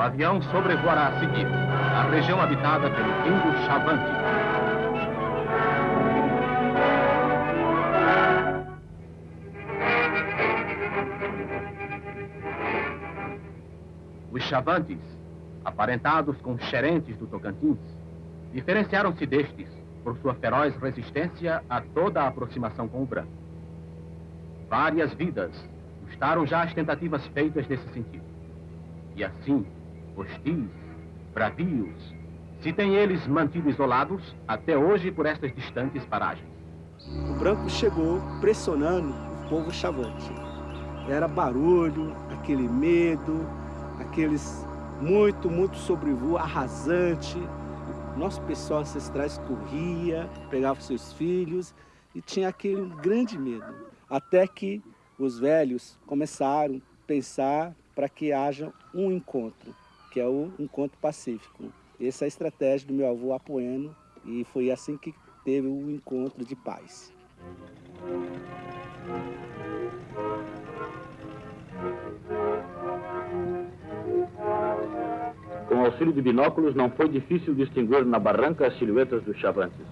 avião sobrevoará a seguir a região habitada pelo índio Chavante. Os Chavantes, aparentados com xerentes do Tocantins, diferenciaram-se destes por sua feroz resistência a toda a aproximação com o branco. Várias vidas custaram já as tentativas feitas nesse sentido. E assim, hostis, bravios, se têm eles mantido isolados até hoje por estas distantes paragens. O branco chegou pressionando o povo chavante. Era barulho, aquele medo, aqueles muito, muito sobrevoo arrasante. Nosso pessoal ancestrais corria, pegava seus filhos e tinha aquele grande medo. Até que os velhos começaram a pensar para que haja um encontro, que é o encontro pacífico. Essa é a estratégia do meu avô Apoeno e foi assim que teve o encontro de paz. Com auxílio de binóculos, não foi difícil distinguir na barranca as silhuetas dos chavantes.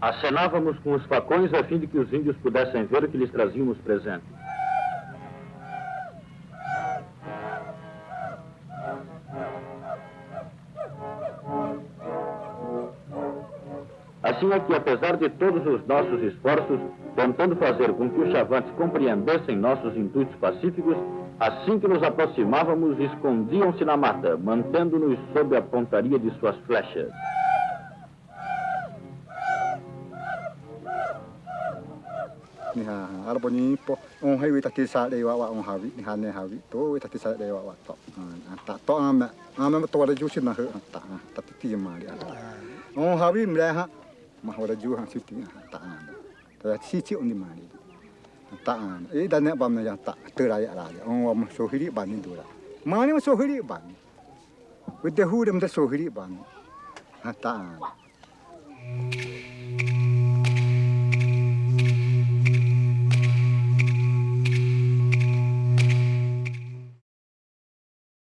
Acenávamos com os facões a fim de que os índios pudessem ver o que lhes trazíamos presente. Assim é que, apesar de todos os nossos esforços, tentando fazer com que os chavantes compreendessem nossos intuitos pacíficos, assim que nos aproximávamos, escondiam-se na mata, mantendo-nos sob a pontaria de suas flechas. niha mahora juha siti taan ta chichi undi mari taan e da ne bam na ya ta tera ya la ya on wa so hiri ban ni dura mani so sohiri ban with the hood and the so ban ha taan